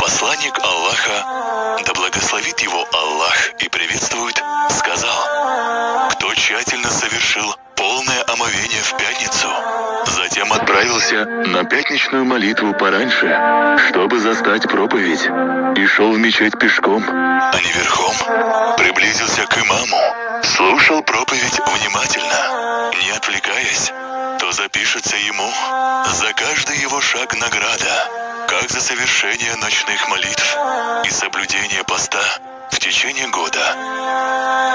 Посланник Аллаха, да благословит его Аллах и приветствует, сказал, кто тщательно совершил полное омовение в пятницу, затем отправился на пятничную молитву пораньше, чтобы застать проповедь, и шел в мечеть пешком, а не верхом, приблизился к имаму, слушал проповедь внимательно, отвлекаясь, то запишется ему за каждый его шаг награда, как за совершение ночных молитв и соблюдение поста в течение года.